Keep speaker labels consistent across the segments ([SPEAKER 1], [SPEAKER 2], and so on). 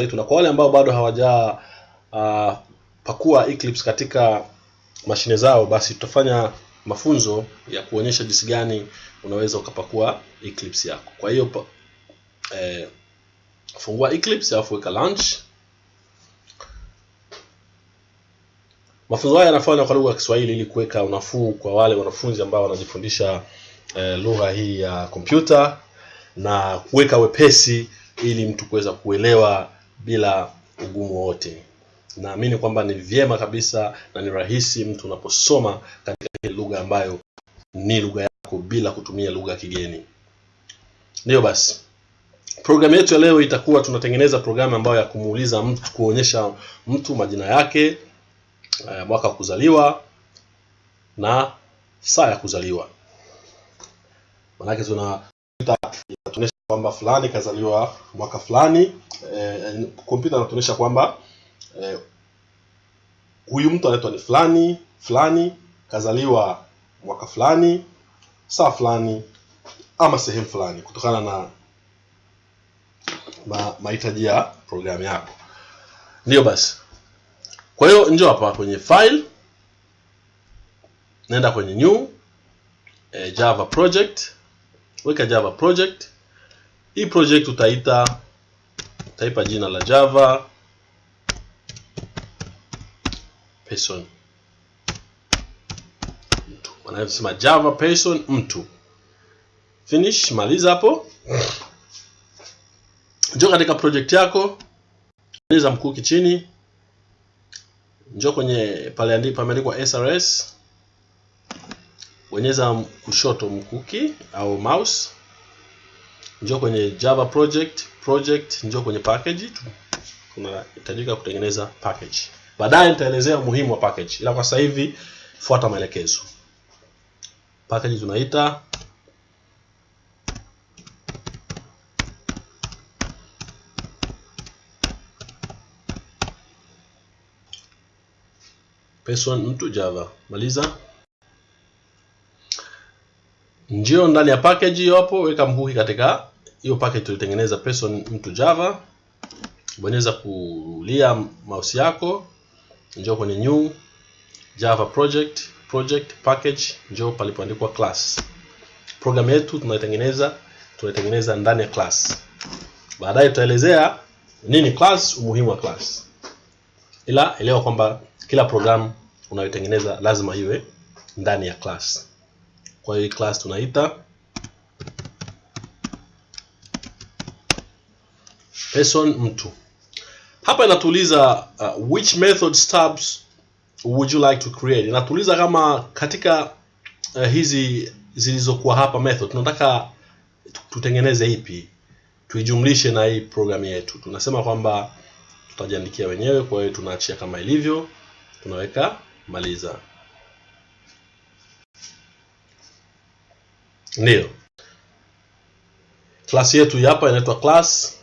[SPEAKER 1] yetu, na kwa wale ambao bado hawaja uh, pakua Eclipse katika mashine zao, basi tutafanya mafunzo ya kuonyesha jinsi gani unaweza ukapakua Eclipse yako. Kwa hiyo eh, fungua Eclipse alafu weka launch. Mafunzo haya yanafanywa kwa lugha ya Kiswahili ili kuweka unafuu kwa wale wanafunzi ambao wanajifundisha eh, lugha hii ya kompyuta na kuweka wepesi ili mtu kuweza kuelewa bila ugumu wote. Naamini kwamba ni vyema kabisa na ni rahisi mtu unaposoma katika lugha ambayo ni lugha yako bila kutumia lugha kigeni. Ndiyo basi, programu yetu ya leo itakuwa tunatengeneza programu ambayo ya kumuuliza mtu, kuonyesha mtu majina yake, eh, mwaka wa kuzaliwa na saa ya kuzaliwa. Maanake tuna kwamba fulani kazaliwa mwaka fulani. Eh, kompyuta inatuonyesha kwamba eh, huyu mtu anaitwa ni fulani fulani, kazaliwa mwaka fulani, saa fulani, ama sehemu fulani, kutokana na ma, mahitaji ya programu yako. Ndiyo basi, kwa hiyo njoo hapa kwenye file, naenda kwenye new eh, Java project, weka Java project. Hii project utaita utaipa jina la Java. Person. Mtu, wanavyosema Java person mtu. Finish, maliza hapo. Njoo katika project yako, bonyeza mkuki chini, njoo kwenye pale andipo pameandikwa SRS, bonyeza kushoto mkuki au mouse, njoo kwenye Java project project, njoo kwenye package. Tunahitajika kutengeneza package. Baadaye nitaelezea umuhimu wa package, ila kwa sasa hivi fuata maelekezo. Package tunaita person mtu Java. Maliza. Njio ndani ya package hapo, weka mhuki katika hiyo packet tulitengeneza person mtu Java. Bonyeza kulia mouse yako, njoo kwenye new Java project project package, njoo palipoandikwa class. Program yetu tunaitengeneza tunaitengeneza ndani ya class. Baadaye tutaelezea nini class, umuhimu wa class. Ila elewa kwamba kila programu unayotengeneza lazima iwe ndani ya class. Kwa hiyo class tunaita person mtu. Hapa inatuuliza uh, which method stubs would you like to create? Inatuuliza kama katika uh, hizi zilizokuwa hapa method tunataka tutengeneze ipi tuijumlishe na hii program yetu. Tunasema kwamba tutajiandikia wenyewe, kwa hiyo tunaachia kama ilivyo, tunaweka maliza. Ndio, klasi yetu hapa inaitwa class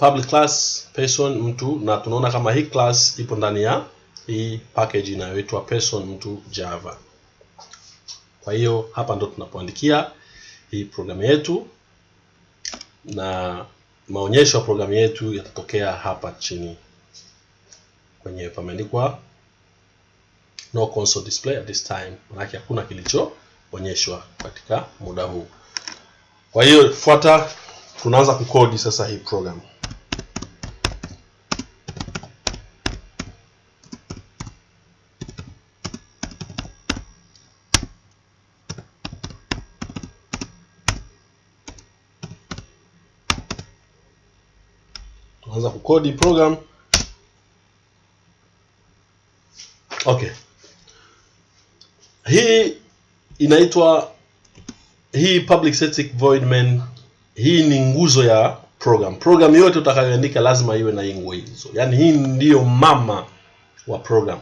[SPEAKER 1] public class person mtu, na tunaona kama hii class ipo ndani ya hii package inayoitwa person mtu Java. Kwa hiyo hapa ndo tunapoandikia hii programu yetu na maonyesho ya programu yetu yatatokea hapa chini kwenye pameandikwa no console display at this time, manake hakuna kilichoonyeshwa katika muda huu. Kwa hiyo fuata, tunaanza kukodi sasa hii program. Tunaanza kukodi program. Okay, hii inaitwa hii public static void main. Hii ni nguzo ya program. Program yote utakayoandika lazima iwe na hii hizo yani hii ndiyo mama wa program.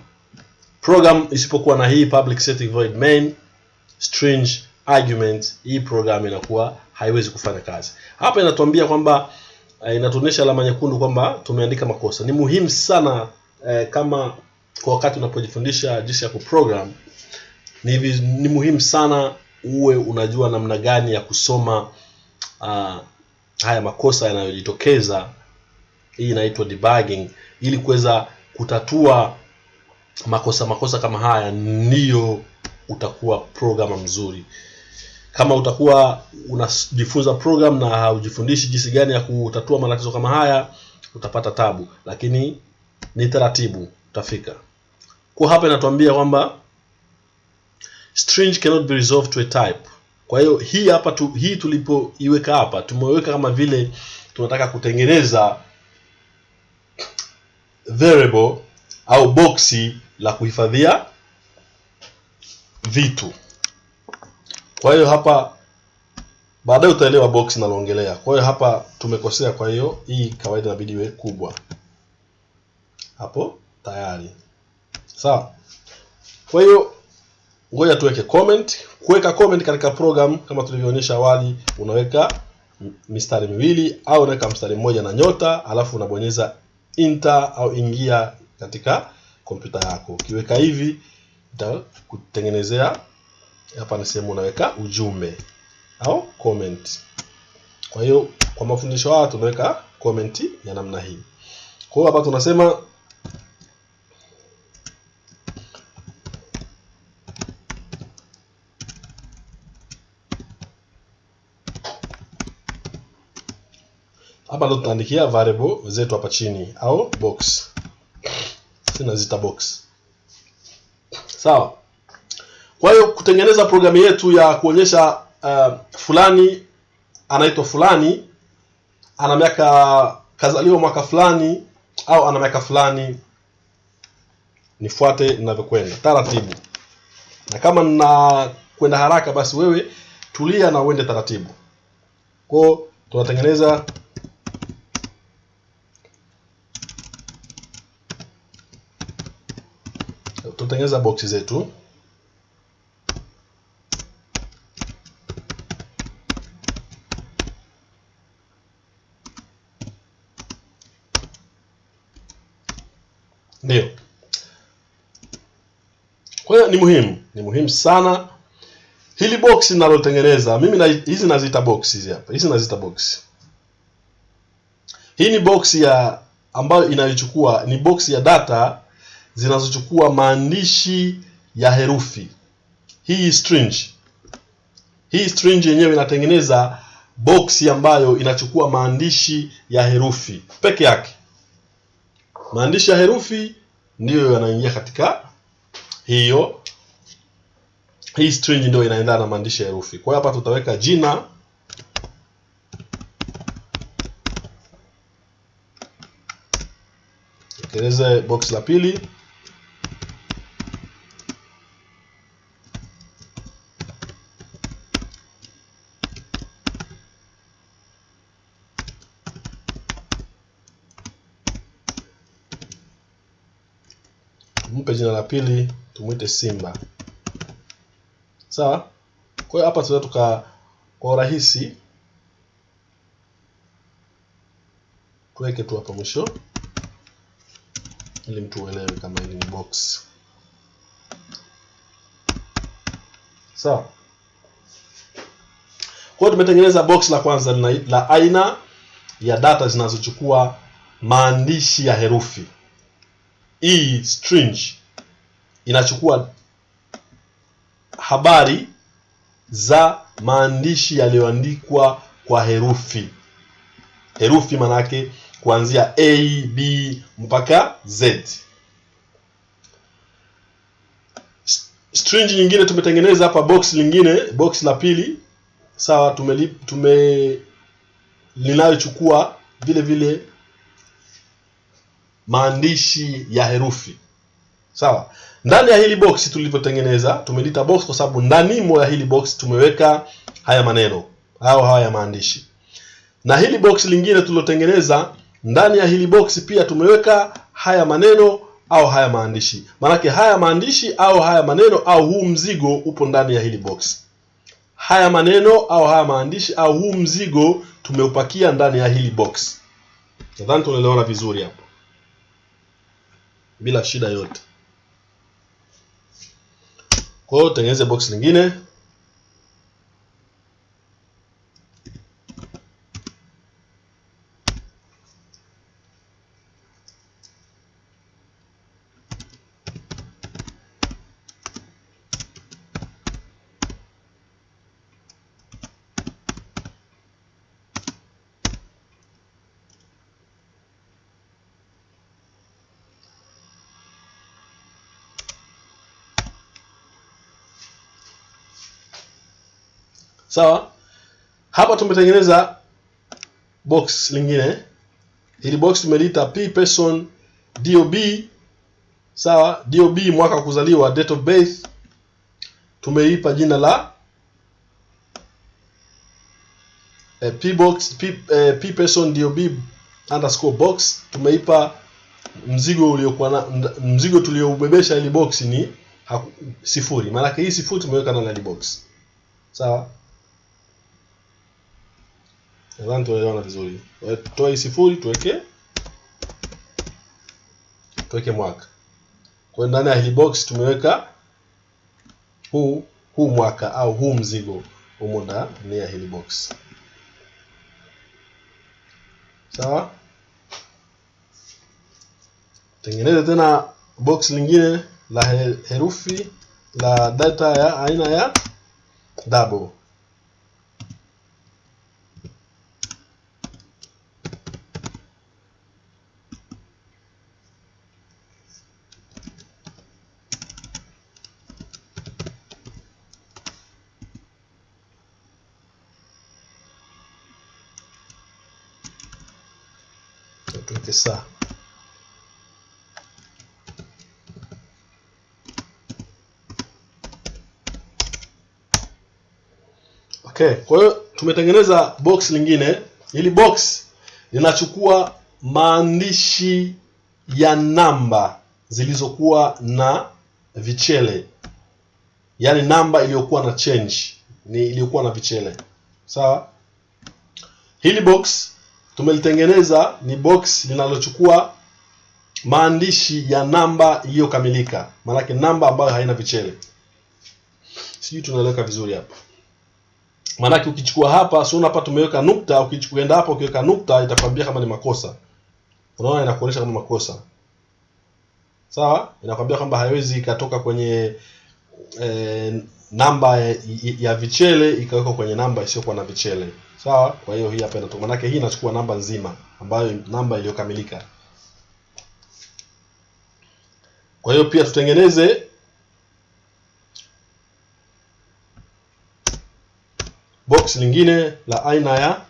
[SPEAKER 1] Program isipokuwa na hii public static void main string argument, hii program inakuwa haiwezi kufanya kazi. Hapa inatuambia kwamba uh, inatuonyesha alama nyekundu kwamba tumeandika makosa. Ni muhimu sana uh, kama kwa wakati unapojifundisha jinsi ya kuprogram ni, ni muhimu sana uwe unajua namna gani ya kusoma uh, haya makosa yanayojitokeza. Hii inaitwa debugging. Ili kuweza kutatua makosa makosa kama haya ndiyo utakuwa programmer mzuri kama utakuwa unajifunza program na haujifundishi jinsi gani ya kutatua matatizo kama haya utapata tabu. Lakini ni taratibu utafika. Kwa hapa inatuambia kwamba string cannot be resolved to a type. Kwa hiyo hii hapa tu, hii tulipoiweka hapa tumeweka kama vile tunataka kutengeneza variable au boxi la kuhifadhia vitu kwa hiyo hapa baadaye utaelewa box naloongelea kwa hiyo hapa tumekosea kwa hiyo hii kawaida inabidi iwe kubwa. Hapo tayari. Sawa. Kwa hiyo ngoja tuweke comment. Kuweka comment katika program kama tulivyoonyesha awali unaweka mistari miwili au unaweka mstari mmoja na nyota alafu unabonyeza enter au ingia katika kompyuta yako. Ukiweka hivi itakutengenezea hapa ni sehemu unaweka ujumbe au comment. Kwa hiyo kwa mafundisho haya tunaweka comment ya namna hii. Kwa hiyo hapa tunasema hapa ndo tutaandikia variable zetu hapa chini au box. Sina zita box. Sawa kwa hiyo kutengeneza programu yetu ya kuonyesha uh, fulani anaitwa fulani ana miaka kazaliwa mwaka fulani au ana miaka fulani nifuate ninavyokwenda taratibu. Na kama nina kwenda haraka basi wewe tulia na uende taratibu. Kwao tunatengeneza tunatengeneza boksi zetu ndio kwa hiyo ni muhimu ni muhimu sana. Hili box ninalotengeneza mimi na, hizi naziita box hizi hapa hizi naziita box. Hii ni box ya ambayo inayochukua ni box ya data zinazochukua maandishi ya herufi. Hii string hii string yenyewe inatengeneza box ambayo inachukua maandishi ya herufi peke yake. Maandishi ya herufi ndiyo yanaingia katika hiyo hii string ndio inaendana na maandishi ya herufi. Kwa hiyo hapa tutaweka jina. Tekeleze box la pili. Mpe jina la pili tumwite simba sawa? Kwa hiyo hapa tunaweza tuka kwa urahisi tuweke tu hapa mwisho ili mtu uelewe kama hili ni box. Sawa? Kwa hiyo tumetengeneza box la kwanza la, la aina ya data zinazochukua maandishi ya herufi. E string. Inachukua habari za maandishi yaliyoandikwa kwa herufi. Herufi manake kuanzia a b mpaka z. String nyingine tumetengeneza hapa box lingine box la pili. Sawa tume, tume linayochukua vile vile maandishi ya herufi. Sawa ndani ya hili box tulivyotengeneza tumelita box kwa sababu ndani ndanimo ya hili box tumeweka haya maneno au haya maandishi. Na hili box lingine tulilotengeneza ndani ya hili box pia tumeweka haya maneno au haya maandishi. Maanake haya maandishi au haya maneno au huu mzigo upo ndani ya hili box. Haya maneno au haya maandishi au huu mzigo tumeupakia ndani ya hili box. Nadhani tunaelewana vizuri hapo. Bila shida yote kwa hiyo tengeneze box lingine sawa? Hapa tumetengeneza box lingine. Hili box tumeliita p person dob sawa? Dob mwaka wa kuzaliwa date of birth tumeipa jina la eh, p box p, eh, p person dob underscore box. Tumeipa mzigo uliokuwa na mzigo tulioubebesha ili box ni sifuri. Maanake hii sifuri tumeweka ndani ya box. Sawa nadhani tunaelewana vizuri. Toa tutoe hii sifuri tuweke tuweke mwaka. Kwa hiyo ndani ya hili box tumeweka huu huu mwaka au huu mzigo humo ndani ya hili box. Sawa? Tengeneze tena box lingine la herufi la data ya aina ya double tuweke saa okay. Kwa hiyo tumetengeneza box lingine. Hili box linachukua maandishi ya namba zilizokuwa na vichele. Yaani namba iliyokuwa na change. Ni iliyokuwa na vichele. Sawa? Hili box tumelitengeneza ni box linalochukua maandishi ya namba iliyokamilika. Maanake namba ambayo haina vichele. Sijui tunaeleweka vizuri hapa maanake ukichukua hapa si hapa tumeweka nukta ukienda hapa ukiweka nukta itakwambia kama ni makosa. Unaona inakuonyesha kama makosa. Sawa? Inakwambia kwamba haiwezi ikatoka kwenye e, namba ya, ya vichele ikawekwa kwenye namba isiyokuwa na vichele. Sawa? Kwa hiyo hii hapa inatoka. Hii inachukua namba nzima ambayo namba iliyokamilika. Kwa hiyo pia tutengeneze box lingine la aina ya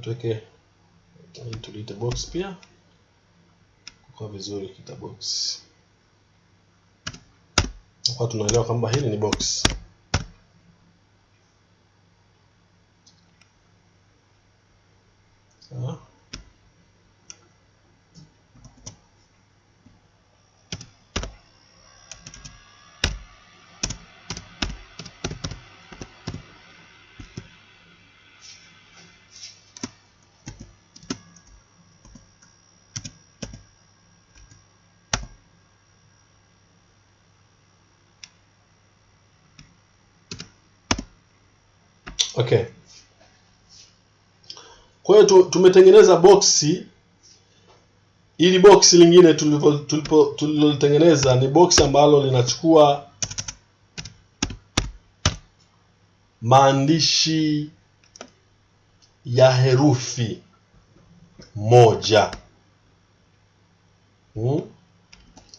[SPEAKER 1] tuweke tuliite box pia. Kwa vizuri kita box. Kwa tunaelewa kwamba hili ni box sawa okay. kwa tu- tumetengeneza boksi. Ili boksi lingine tulilolitengeneza ni boksi ambalo linachukua maandishi ya herufi moja. Hmm?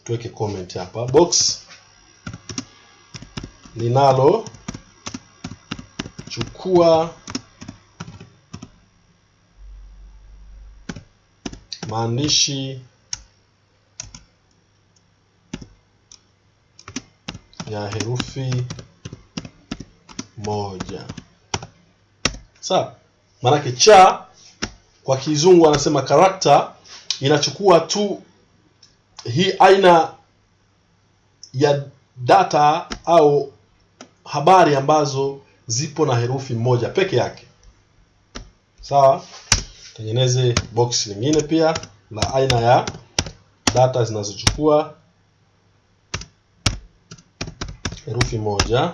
[SPEAKER 1] tuweke comment hapa. Box linalo chukua maandishi. Ya herufi moja. Sawa maanake cha kwa kizungu anasema character inachukua tu hii aina ya data au habari ambazo zipo na herufi moja peke yake. Sawa tengeneze box lingine pia la aina ya data zinazochukua herufi moja.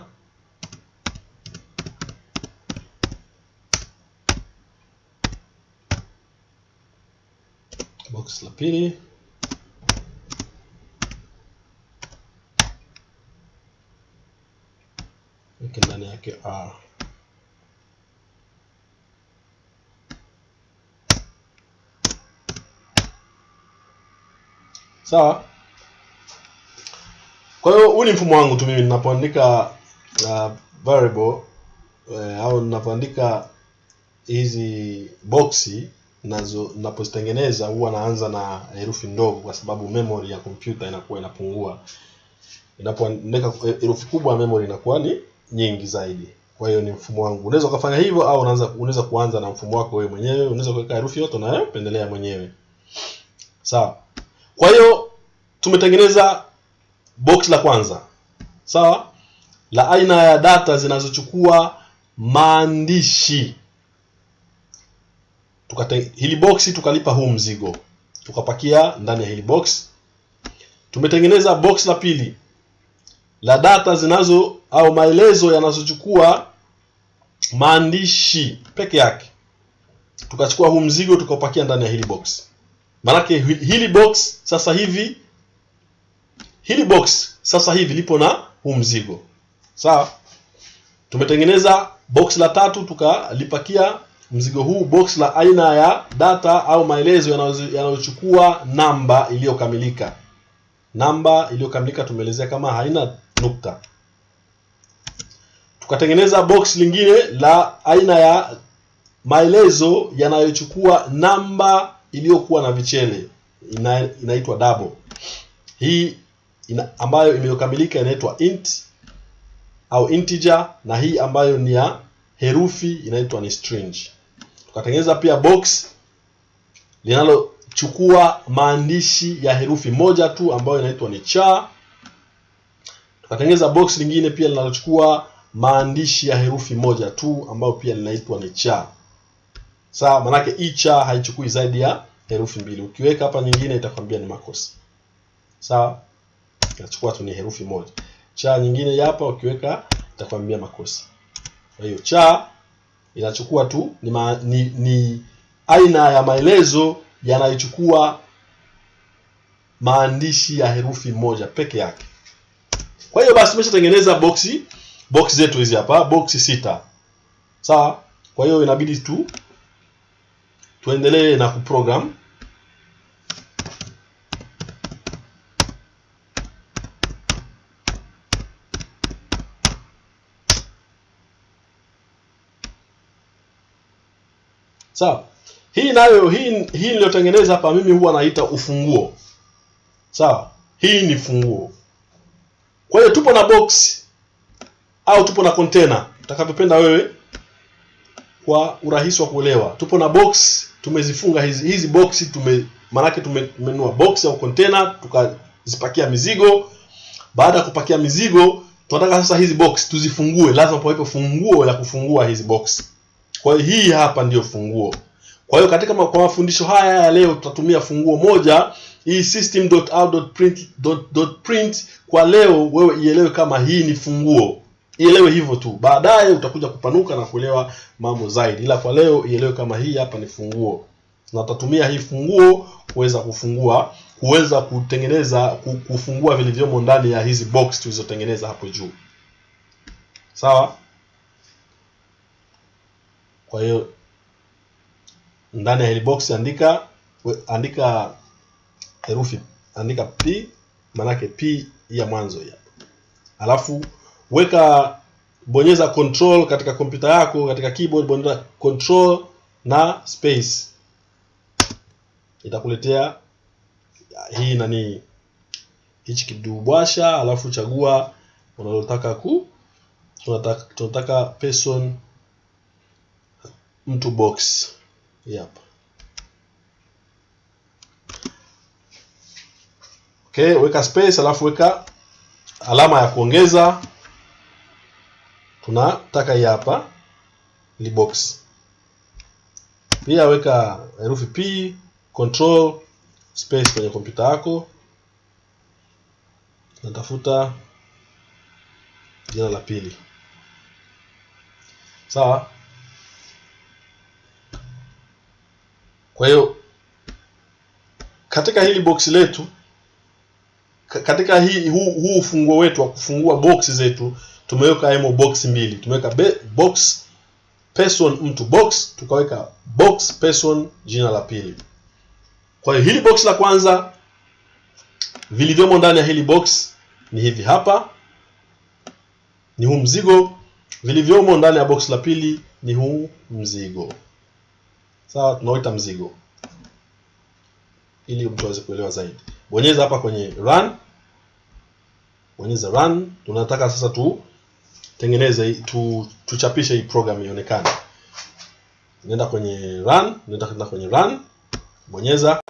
[SPEAKER 1] Box la pili. Ndani yake r sawa. Kwa hiyo huu ni mfumo wangu tu mimi ninapoandika uh, variable uh, au ninapoandika hizi boxi nazo ninapozitengeneza huwa naanza na herufi ndogo kwa sababu memory ya kompyuta inakuwa inapungua. Inapoandika herufi kubwa memory inakuwa ni nyingi zaidi. Kwa hiyo ni mfumo wangu. Unaweza ukafanya hivyo au unaanza unaweza kuanza na mfumo wako wewe mwenyewe. Unaweza kuweka herufi yote unayopendelea mwenyewe. Sawa kwa hiyo tumetengeneza box la kwanza. Sawa? La aina ya data zinazochukua maandishi. Tukate hili box tukalipa huu mzigo. Tukapakia ndani ya hili box. Tumetengeneza box la pili. La data zinazo au maelezo yanazochukua maandishi peke yake. Tukachukua huu mzigo tukapakia ndani ya hili box maanake hili box sasa hivi hili box sasa hivi lipo na huu mzigo. Sawa? Tumetengeneza box la tatu tukalipakia mzigo huu box la aina ya data au maelezo yanayochukua namba iliyokamilika. Namba iliyokamilika tumeelezea kama haina nukta. Tukatengeneza box lingine la aina ya maelezo yanayochukua namba iliyokuwa na vichele ina, inaitwa double. Hii ina, ambayo imekamilika inaitwa int au integer na hii ambayo ni ya herufi inaitwa ni string. Tukatengeneza pia box linalochukua maandishi ya herufi moja tu ambayo inaitwa ni cha. Tukatengeneza box lingine pia linalochukua maandishi ya herufi moja tu ambayo pia linaitwa ni cha. Sawa manake hii cha haichukui zaidi ya herufi mbili. Ukiweka hapa nyingine itakwambia ni makosa. Sawa? Inachukua tu ni herufi moja. Cha nyingine hapa ukiweka itakwambia makosa. Kwa hiyo cha inachukua tu ni, ma, ni, ni aina ya maelezo yanayochukua maandishi ya herufi moja peke yake. Kwa hiyo basi tumeshatengeneza boxi box zetu hizi hapa boxi sita. Sawa? Kwa hiyo inabidi tu tuendelee na kuprogram sawa. Hii nayo hii hii niliyotengeneza hapa mimi huwa naita ufunguo. Sawa. Hii ni funguo. Kwa hiyo tupo na box au tupo na container. Utakavyopenda wewe kwa urahisi wa kuelewa. Tupo na box tumezifunga hizi hizi box tume maanake tumenunua box au container tukazipakia mizigo. Baada ya kupakia mizigo tunataka sasa hizi box tuzifungue. Lazima pawepo funguo ya kufungua hizi box kwa hiyo hii hapa ndiyo funguo. Kwa hiyo katika kwa mafundisho haya ya leo tutatumia funguo moja hii system.out.print.print kwa leo wewe ielewe kama hii ni funguo. Ielewe hivyo tu. Baadaye utakuja kupanuka na kuelewa mambo zaidi. Ila kwa leo ielewe kama hii hapa ni funguo. Na tutatumia hii funguo kuweza kufungua kuweza kutengeneza kufungua vilivyomo ndani ya hizi box tulizotengeneza hapo juu. Sawa kwa hiyo ndani ya hili box andika andika herufi andika p maanake p ya mwanzo ya alafu weka bonyeza control katika kompyuta yako katika keyboard bonyeza control na space. Itakuletea hii nani hichi kidubwasha alafu chagua unalotaka ku tunataka, tunataka person mtu box. Hapa okay weka space alafu weka alama ya kuongeza. Tunataka hii hapa li box. Pia weka herufi p control space kwenye kompyuta yako. Natafuta jina la pili. Sawa kwa hiyo katika hili box letu katika hii huu, huu ufunguo wetu wa kufungua box zetu tumeweka emo box mbili. Tumeweka box person mtu box tukaweka box person jina la pili. Kwa hiyo hili box la kwanza vilivyomo ndani ya hili box ni hivi hapa, ni huu mzigo. Vilivyomo ndani ya box la pili ni huu mzigo, sawa, tunaoita mzigo, ili mtu aweze kuelewa zaidi. Bonyeza hapa kwenye run, bonyeza run. Tunataka sasa tu tengeneze tu, tuchapishe hii program ionekane. Nenda kwenye run, nenda kwenye run, bonyeza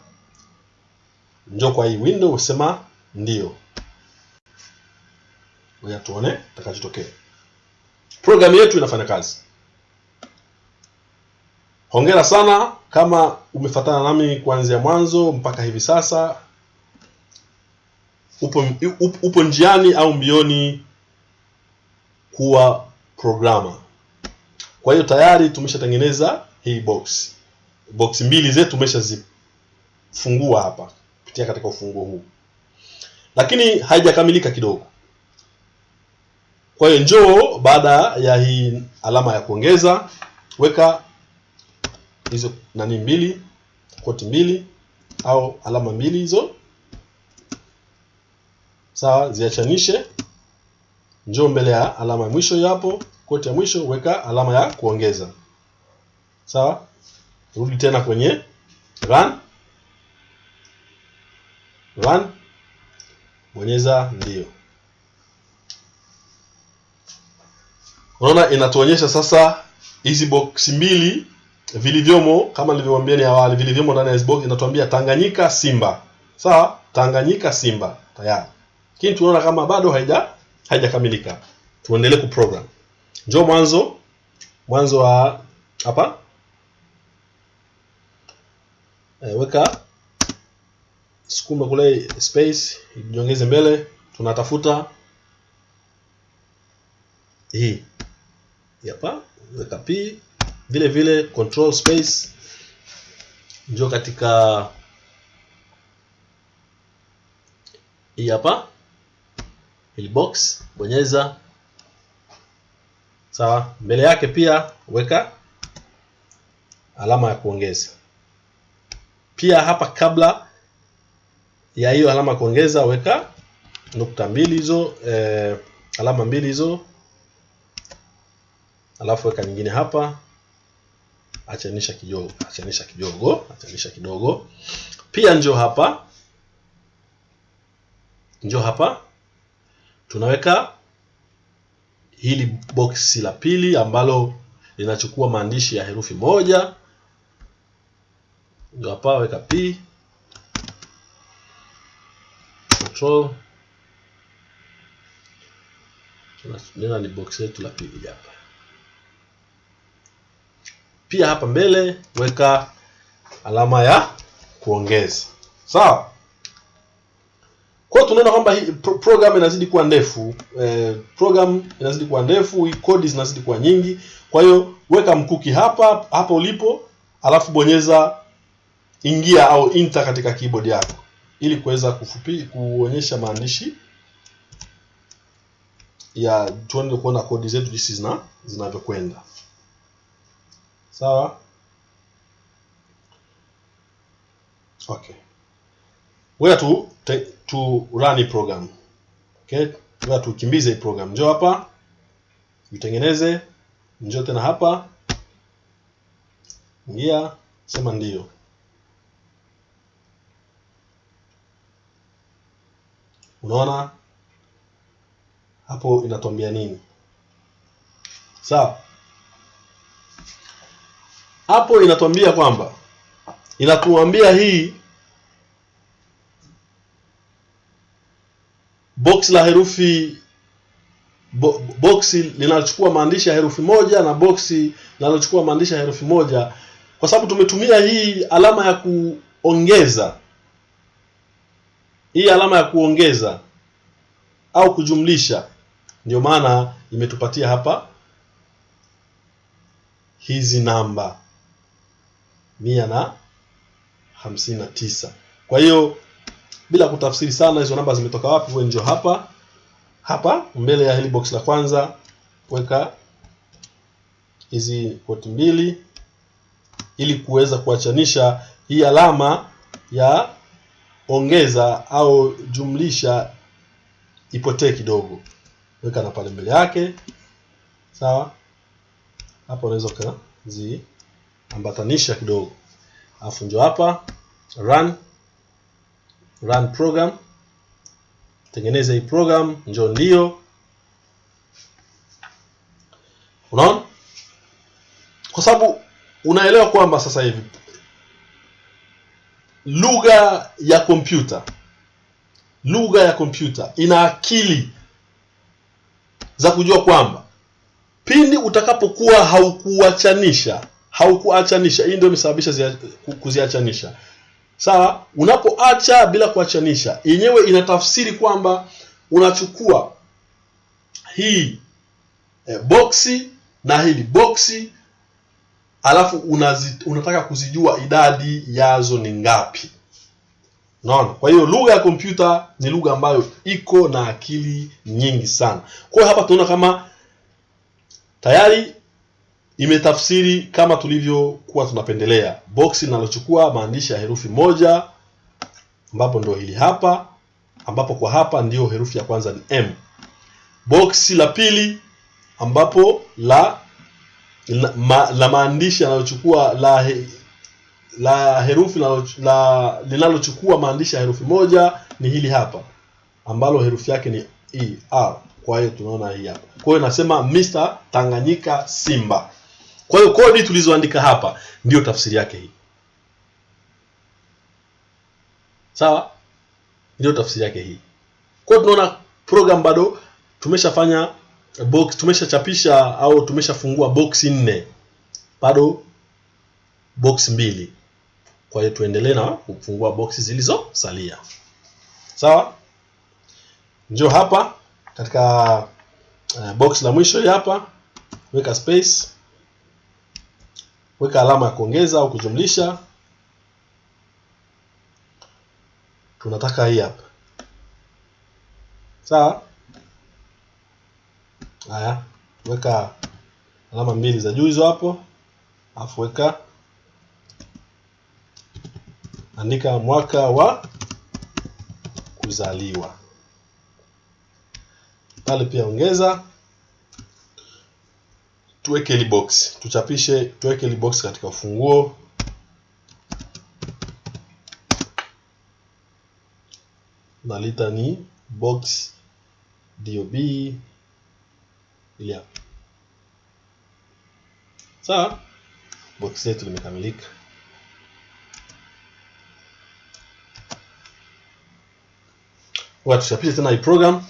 [SPEAKER 1] njoo kwa hii window usema ndio. Ngoja tuone takachotokea. Program yetu inafanya kazi. Hongera sana kama umefatana nami kuanzia mwanzo mpaka hivi sasa. Upo, upo, njiani au mbioni kuwa programa. Kwa hiyo tayari tumeshatengeneza hii box. Box mbili zetu tumeshazifungua hapa kupitia katika ufunguo huu, lakini haijakamilika kidogo. Kwa hiyo njoo, baada ya hii alama ya kuongeza, weka hizo nani mbili, koti mbili au alama mbili hizo, sawa, ziachanishe. Njoo mbele ya alama ya mwisho hapo, koti ya mwisho, weka alama ya kuongeza, sawa. Rudi tena kwenye run run, bonyeza ndio. Unaona inatuonyesha sasa hizi box mbili vilivyomo, kama nilivyowaambia ni awali, vilivyomo ndani ya Xbox inatuambia Tanganyika Simba, sawa, Tanganyika Simba. Tayari, lakini tunaona kama bado haija haijakamilika. Tuendelee ku program. Njoo mwanzo. Mwanzo wa hapa. E, weka sukuma kule space ijiongeze mbele, tunatafuta. Hii hapa, weka p vile vile control space, njoo katika hii hapa hili box, bonyeza sawa. Mbele yake pia weka alama ya kuongeza. Pia hapa kabla ya hiyo alama ya kuongeza weka nukta mbili hizo eh, alama mbili hizo, alafu weka nyingine hapa, achanisha kidogo, achanisha kidogo, achanisha kidogo. Pia njo hapa, njo hapa, tunaweka hili boksi la pili ambalo linachukua maandishi ya herufi moja. Ndio hapa weka p control, tunanena ni box letu la pili hapa. Pia hapa mbele weka alama ya kuongeza, sawa. Kwa tunaona kwamba hii pro program inazidi kuwa ndefu eh, program inazidi kuwa ndefu, kodi zinazidi kuwa nyingi. Kwa hiyo weka mkuki hapa hapa ulipo, alafu bonyeza ingia au enter katika keyboard yako ili kuweza kufupi kuonyesha maandishi ya tuende kuona kodi zetu jinsi zina zinavyokwenda. Sawa, okay. Wewe tu tu run program. Okay? Wewe tukimbize hii program. Njoo hapa. Itengeneze. Njoo tena hapa. Ingia, sema ndio. Unaona? Hapo inatuambia nini? Sawa? Hapo inatuambia kwamba inatuambia hii box la herufi bo, boxi linalochukua maandishi ya herufi moja na boxi linalochukua maandishi ya herufi moja, kwa sababu tumetumia hii alama ya kuongeza, hii alama ya kuongeza au kujumlisha, ndio maana imetupatia hapa hizi namba mia na hamsini na tisa. Kwa hiyo bila kutafsiri sana hizo namba zimetoka wapi, wewe njoo hapa hapa mbele ya hili box la kwanza, weka hizi koti mbili ili kuweza kuachanisha hii alama ya ongeza au jumlisha ipotee kidogo weka na pale mbele yake sawa hapo unaweza ukaziambatanisha kidogo. Alafu njo hapa run run program. Tengeneza hii program njo ndio. Unaona? Kwa sababu unaelewa kwamba sasa hivi lugha ya kompyuta lugha ya kompyuta ina akili za kujua kwamba pindi utakapokuwa haukuachanisha haukuachanisha. Hii ndio imesababisha kuziachanisha. Sawa? Unapoacha bila kuachanisha yenyewe inatafsiri kwamba unachukua hii e, boksi na hili boksi alafu unazi, unataka kuzijua idadi yazo ni ngapi. Naona kwa hiyo lugha ya kompyuta ni lugha ambayo iko na akili nyingi sana. Kwa hiyo hapa tunaona kama tayari imetafsiri kama tulivyokuwa tunapendelea. Boksi linalochukua maandishi ya herufi moja ambapo ndio hili hapa ambapo kwa hapa ndiyo herufi ya kwanza ni m. Boksi la pili ambapo la la, la maandishi yanayochukua la he, la herufi la linalochukua maandishi ya herufi moja ni hili hapa ambalo herufi yake ni e r. Kwa hiyo tunaona hii hapa. Kwa hiyo nasema Mr. Tanganyika Simba kwa hiyo kodi tulizoandika hapa ndiyo tafsiri yake hii. Sawa? Ndiyo tafsiri yake hii. Kwa hiyo tunaona program bado tumeshafanya box tumeshachapisha au tumeshafungua box nne. Bado box mbili. Kwa hiyo tuendelee na kufungua box zilizosalia. Sawa? Njoo hapa katika uh, box la mwisho hapa. Weka space weka alama ya kuongeza au kujumlisha. Tunataka hii hapa. Sawa? Haya weka alama mbili za juu hizo hapo. Alafu weka andika mwaka wa kuzaliwa. Pale pia ongeza tuweke hili box. Tuchapishe tuweke hili box katika ufunguo nalita ni box dob ili sawa? Box letu limekamilika. Tuchapishe tena hii program.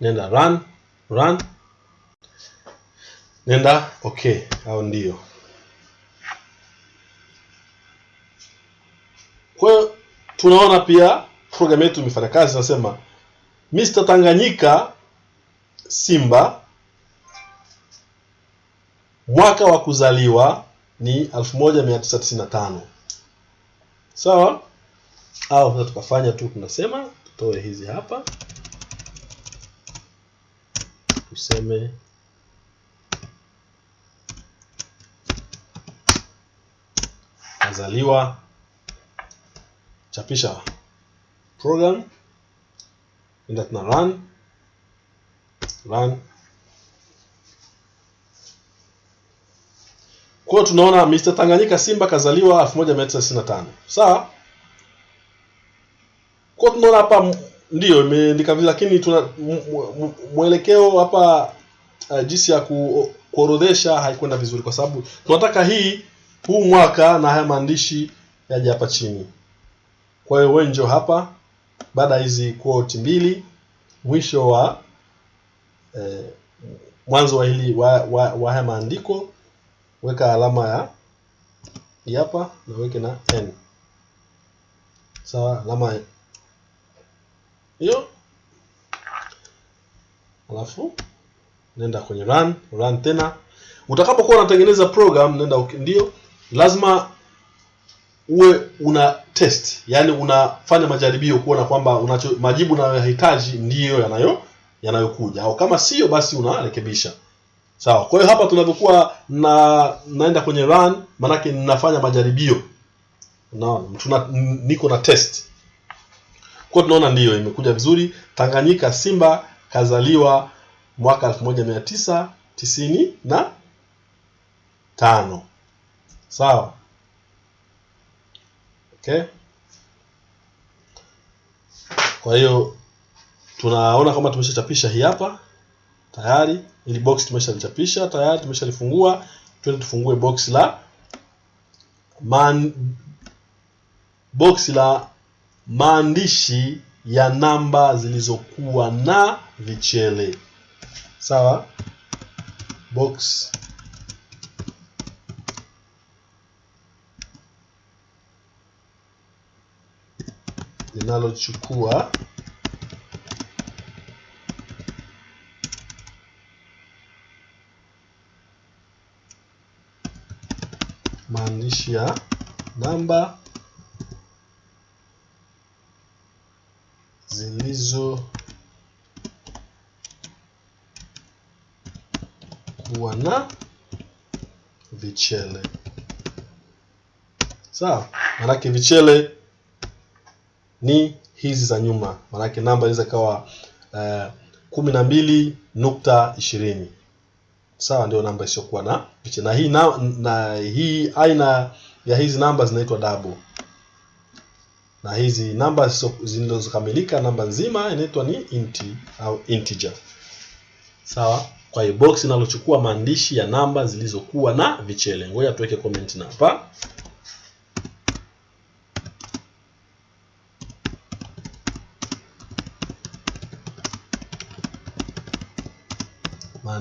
[SPEAKER 1] Nenda run run nenda? Okay au ndio. Kwa hiyo tunaona pia program yetu imefanya kazi nasema Mr. Tanganyika Simba mwaka wa kuzaliwa ni 1995 sawa? Au sasa tukafanya tu tunasema tutoe hizi hapa. Tuseme azaliwa chapisha program. Enda tuna run. Run. Kwa tunaona Mr. Tanganyika Simba kazaliwa 1995 sawa? Kwa tunaona hapa ndio imeandika vile lakini tuna mwelekeo hapa uh, jinsi ya kuorodhesha haikwenda vizuri kwa sababu tunataka hii huu mwaka na haya maandishi yaje hapa chini. Kwa hiyo wewe njoo hapa baada ya hizi quote mbili mwisho wa eh, mwanzo wa hili wa, wa, wa haya maandiko weka alama ya hapa na weke na n. Sawa alama hiyo. Alafu nenda kwenye run run tena. Utakapokuwa unatengeneza program nenda ndio lazima uwe una test, yani unafanya majaribio kuona kwamba unacho majibu unayohitaji ndiyo yanayo yanayokuja, au kama sio basi unarekebisha. Sawa. Kwa hiyo hapa tunavyokuwa na naenda kwenye run, manake ninafanya majaribio, unaona niko na test. Kwa tunaona ndiyo imekuja vizuri. Tanganyika Simba kazaliwa mwaka 1995 Sawa, okay. Kwa hiyo tunaona kama tumeshachapisha hii hapa tayari, ili box tumeshalichapisha tayari, tumeshalifungua. Twende tufungue box la man, box la maandishi ya namba zilizokuwa na vichele. Sawa, box linalochukua maandishi ya namba zilizokuwa na vichele. Sawa, maanake vichele ni hizi za nyuma, maanake namba inaweza ikawa uh, kumi na mbili nukta ishirini sawa, ndio namba isiyokuwa na picha. na hii na, na hii aina ya hizi namba zinaitwa double, na hizi namba zilizokamilika namba nzima inaitwa ni inti au integer. Sawa, kwa hiyo box inalochukua maandishi ya namba zilizokuwa na vichele. Ngoja tuweke comment na hapa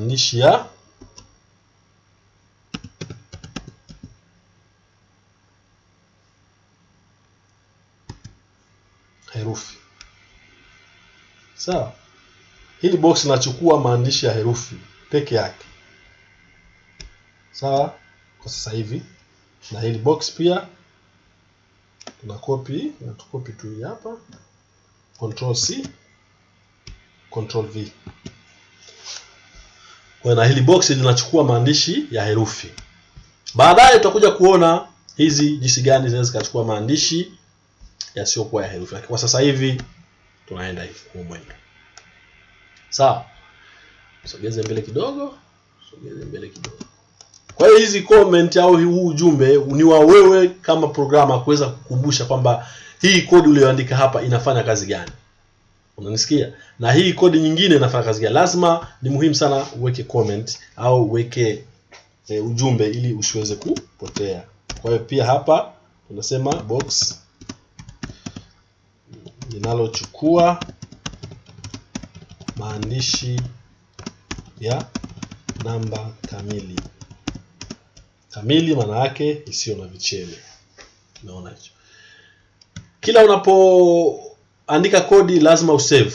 [SPEAKER 1] maandishi ya herufi. Sawa, hili box linachukua maandishi ya herufi peke yake. Sawa, kwa sasa hivi, na hili box pia tuna copy na tukopi tu hapa, control C control V na hili box linachukua maandishi ya herufi. Baadaye tutakuja kuona hizi jinsi gani zinaweza zikachukua maandishi yasiyokuwa ya herufi, lakini kwa sasa hivi tunaenda hivi mwendo. Sawa, sogeze mbele kidogo, sogeze mbele kidogo. Kwa hiyo hizi comment au huu ujumbe ni wa wewe kama programa kuweza kukumbusha kwamba hii kodi uliyoandika hapa inafanya kazi gani. Unanisikia? Na hii kodi nyingine inafanya kazi gani? Lazima ni muhimu sana uweke comment au uweke e, ujumbe ili usiweze kupotea. Kwa hiyo pia hapa tunasema box linalochukua maandishi ya namba kamili. Kamili maana yake isiyo na vichele. Unaona hicho? Kila unapoandika kodi lazima usave.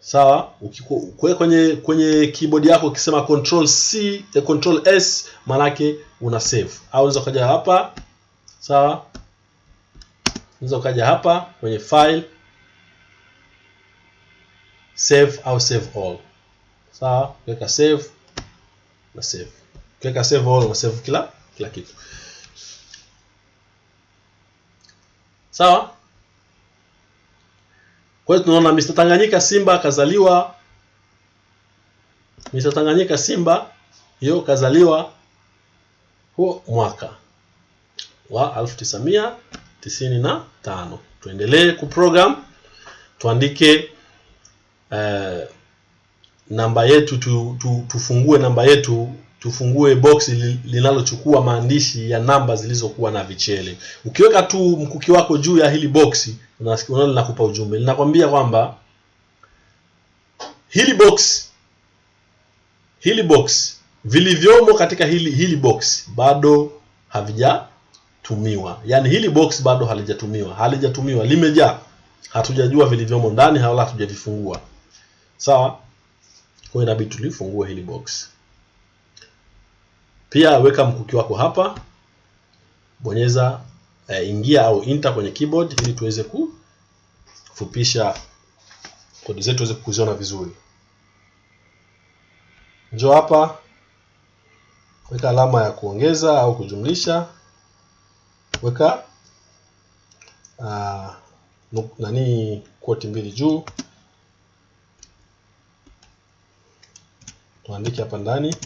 [SPEAKER 1] Sawa? Ukikuwa kwenye kwenye keyboard yako ukisema control C, eh, control S manake una save. Au unaweza ukaja hapa. Sawa? Unaweza ukaja hapa kwenye file save au save all. Sawa? Weka save na save. Ukiweka save all na save kila kila kitu. Sawa? Kwa hiyo tunaona Mr. Tanganyika Simba kazaliwa Mr. Tanganyika Simba hiyo kazaliwa huo mwaka wa 1995. Tuendelee kuprogram, tuandike uh, namba yetu tu, tu, tufungue namba yetu tufungue box linalochukua maandishi ya namba zilizokuwa na vichele. Ukiweka tu mkuki wako juu ya hili box, unaona linakupa ujumbe, linakwambia kwamba hili box hili box vilivyomo katika hili hili box bado havijatumiwa, yaani hili box bado halijatumiwa, halijatumiwa, limejaa, hatujajua vilivyomo ndani, wala hatujavifungua. Sawa, kwa inabidi tulifungue hili box. Pia weka mkuki wako hapa, bonyeza eh, ingia au enter kwenye keyboard ili tuweze kufupisha kodi zetu uweze kuziona vizuri. Njoo hapa, weka alama ya kuongeza au kujumlisha, weka uh, nani quote mbili juu. Tuandike hapa ndani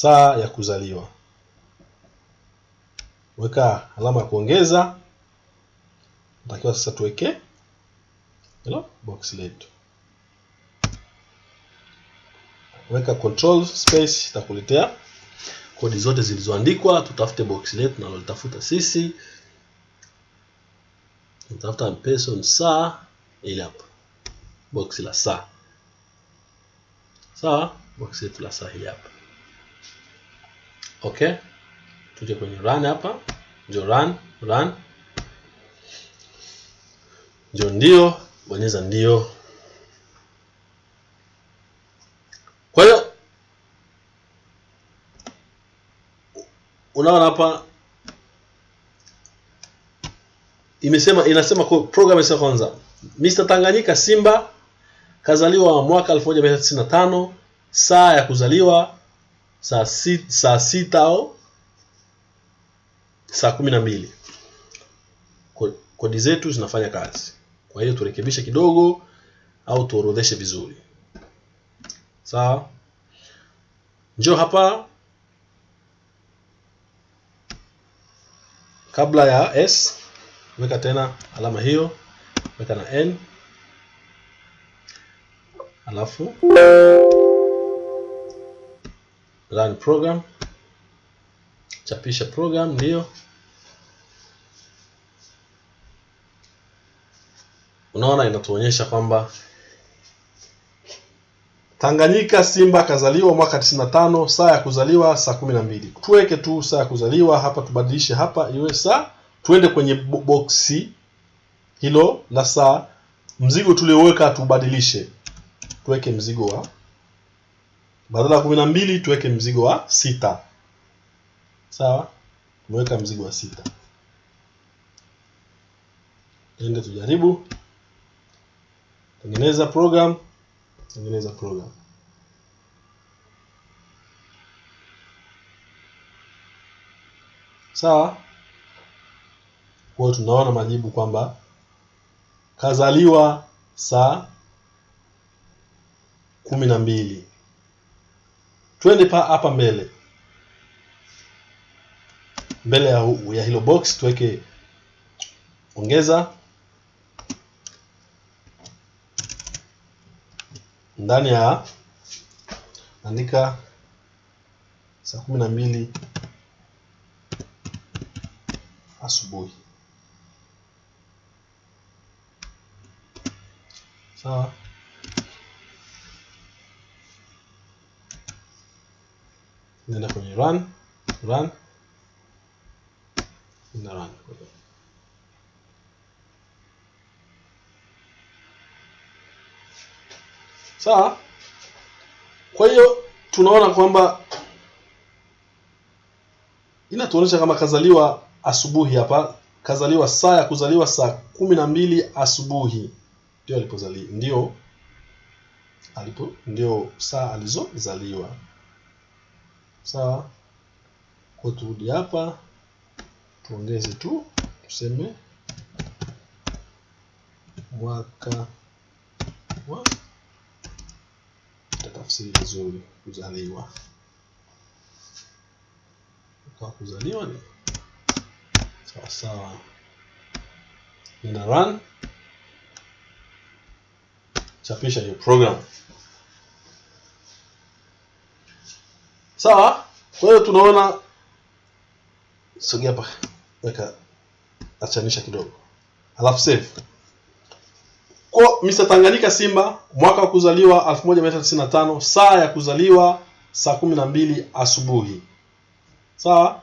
[SPEAKER 1] saa ya kuzaliwa. Weka alama ya kuongeza. Natakiwa sasa tuweke hilo box letu. Weka control space itakuletea kodi zote zilizoandikwa. Tutafute box letu tunalolitafuta sisi. Tutafuta person saa ili hapa. Box la saa. Sawa box letu la saa hili hapa okay tuje kwenye run hapa. Ndio run run. Ndio ndio bonyeza ndio. Kwa hiyo unaona hapa imesema inasema kwa- program ya kwanza Mr. Tanganyika Simba kazaliwa mwaka 1995 saa ya kuzaliwa saa si, saa sita au saa kumi na mbili. Kodi zetu zinafanya kazi. Kwa hiyo turekebishe kidogo au tuorodheshe vizuri. Sawa? Njoo hapa. Kabla ya s weka tena alama hiyo. Weka na n. Alafu run program. Chapisha program ndio. Unaona inatuonyesha kwamba Tanganyika Simba kazaliwa mwaka 95 saa ya kuzaliwa saa 12 tuweke tu saa ya kuzaliwa hapa tubadilishe hapa iwe saa. Tuende kwenye boksi hilo la saa. Mzigo tulioweka tubadilishe. Tuweke mzigo wa badala ya kumi na mbili tuweke mzigo wa sita. Sawa? Tumeweka mzigo wa sita. Ende tujaribu. Tengeneza program. Tengeneza program. Sawa? Kwa tunaona majibu kwamba kazaliwa saa kumi na mbili twende pa hapa mbele. Mbele ya, ya hilo box tuweke ongeza. Ndani ya andika saa kumi na mbili asubuhi. Sawa nenda kwenye run run. Na run sawa? Kwa hiyo tunaona kwamba inatuonyesha kama kazaliwa asubuhi hapa. Kazaliwa saa ya kuzaliwa saa kumi na mbili asubuhi. Ndio alipozaliwa ndio alipo ndio saa alizozaliwa sawa. Kwa turudi hapa tuongeze tu tuseme mwaka wa tatafsiri vizuri kuzaliwa. Kwa kuzaliwa ni sawa sawa. Run. Chapisha hiyo program sawa? Kwa hiyo tunaona sogea hapa. Weka. Achanisha kidogo. Alafu save. Kwa Mr. Tanganyika Simba mwaka wa kuzaliwa 1995 saa ya kuzaliwa saa kumi na mbili asubuhi. Sawa?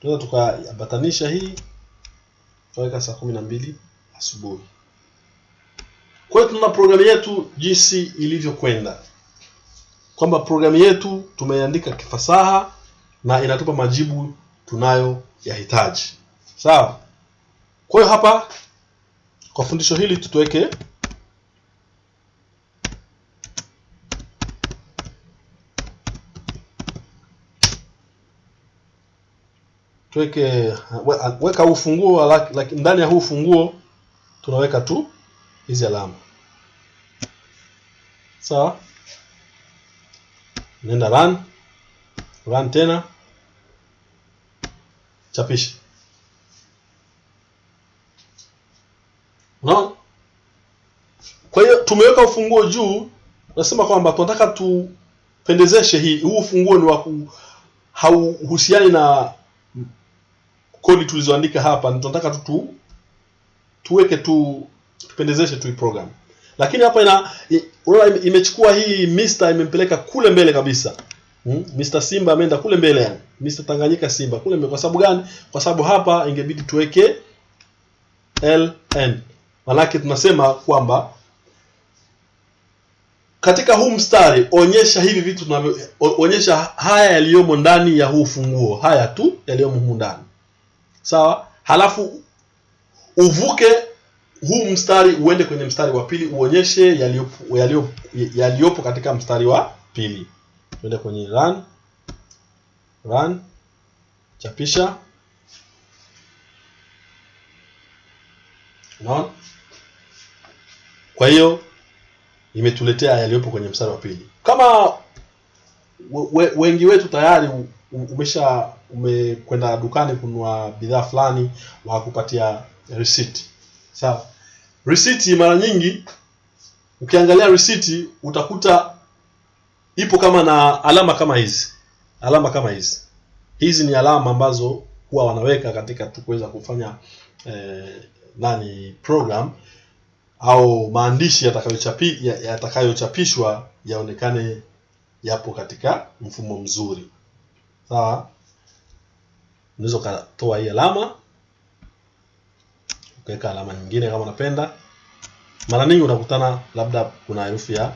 [SPEAKER 1] Tunaweza tukaambatanisha hii. Tukaweka saa kumi na mbili asubuhi. Kwa hiyo tunaona programu yetu jinsi ilivyokwenda kwamba programu yetu tumeandika kifasaha na inatupa majibu tunayo yahitaji. Sawa? Kwa hiyo hapa kwa fundisho hili tutuweke tuweke weka huu funguo laki, ndani ya huu funguo tunaweka tu hizi alama. Sawa? Nenda run. Run tena. Chapisha. Unaona? Kwa hiyo tumeweka ufunguo juu. Nasema kwamba tunataka tupendezeshe hii huu ufunguo ni wa hauhusiani na kodi tulizoandika hapa. Tunataka tu tu tuweke tu tupendezeshe tu program lakini hapa ina unaona imechukua hii Mr imempeleka kule mbele kabisa. Hmm? Mr Simba ameenda kule mbele yani. Mr Tanganyika Simba kule mbele. Kwa sababu gani? Kwa sababu hapa ingebidi tuweke ln manake tunasema kwamba katika huu mstari onyesha hivi vitu tunavyo onyesha haya yaliyomo ndani ya huu funguo. Haya tu yaliyomo humu ndani. Sawa? Halafu uvuke huu mstari uende kwenye mstari wa pili uonyeshe yaliyopo yaliyo- yaliyopo katika mstari wa pili. Tuende kwenye run run chapisha. Unaona? Kwa hiyo imetuletea yaliyopo kwenye mstari wa pili. Kama we, we, wengi wetu tayari umesha umekwenda dukani kununua bidhaa fulani wakupatia receipt. Sawa receipt mara nyingi ukiangalia receipt utakuta ipo kama na alama kama hizi. Alama kama hizi. Hizi ni alama ambazo huwa wanaweka katika tu kuweza kufanya eh, nani program au maandishi yatakayochapi ya- yatakayochapishwa yaonekane yapo katika mfumo mzuri. Sawa? Unaweza ukatoa hii alama ukaweka alama nyingine kama unapenda. Mara nyingi unakutana labda kuna herufi ya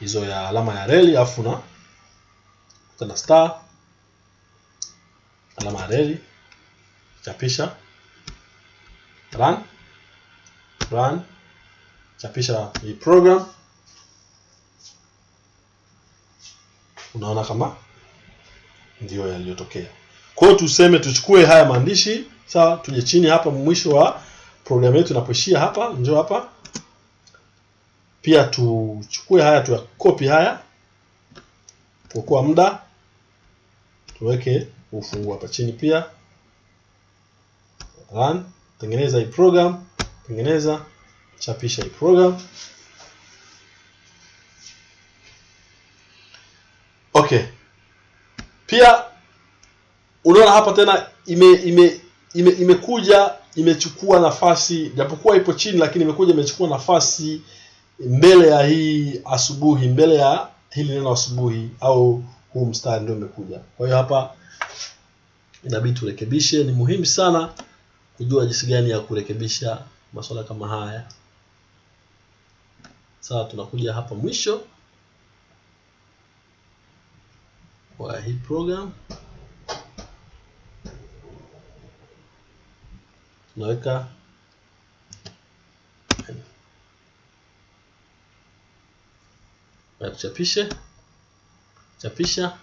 [SPEAKER 1] hizo ya alama ya reli afu na kuna star alama ya reli chapisha run run chapisha hii program. Unaona kama ndio yaliyotokea. Kwa hiyo tuseme tuchukue haya maandishi sawa tuje chini hapa mwisho wa programu yetu inapoishia hapa njoo hapa. Pia tuchukue haya tuyakopi haya. Kuokoa muda. Tuweke ufunguo hapa chini pia. Run. Tengeneza hii program. Tengeneza. Chapisha hii program. Okay. Pia unaona hapa tena ime ime ime imekuja imechukua nafasi japokuwa ipo chini lakini imekuja imechukua nafasi mbele ya hii asubuhi mbele ya hili neno asubuhi au huu mstari ndio imekuja kwa hiyo hapa inabidi turekebishe. Ni muhimu sana kujua jinsi gani ya kurekebisha masuala kama haya. Sawa tunakuja hapa mwisho kwa hii program tunaweka na tuchapishe chapisha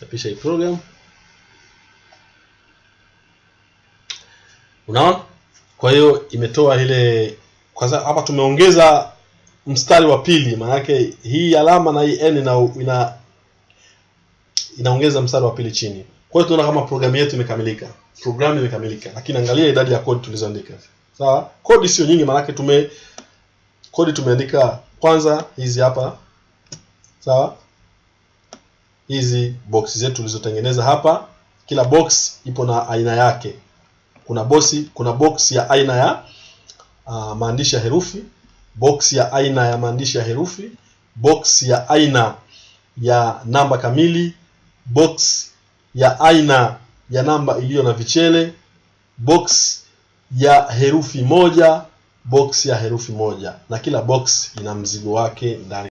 [SPEAKER 1] chapisha hii program. Unaona kwa hiyo imetoa ile kwanza hapa tumeongeza mstari wa pili maanake hii alama na hii n ina, ina inaongeza mstari wa pili chini kwa hiyo tunaona kama programu yetu imekamilika. Programu imekamilika. Lakini angalia idadi ya kodi tulizoandika. Sawa? Kodi sio nyingi maanake tume kodi tumeandika kwanza hizi hapa. Sawa? Hizi box zetu tulizotengeneza hapa. Kila box ipo na aina yake. Kuna bosi kuna box ya aina ya uh, maandishi ya herufi box ya aina ya maandishi ya herufi box ya aina ya namba kamili box ya aina ya namba iliyo na vichele box ya herufi moja box ya herufi moja. Na kila box ina mzigo wake ndani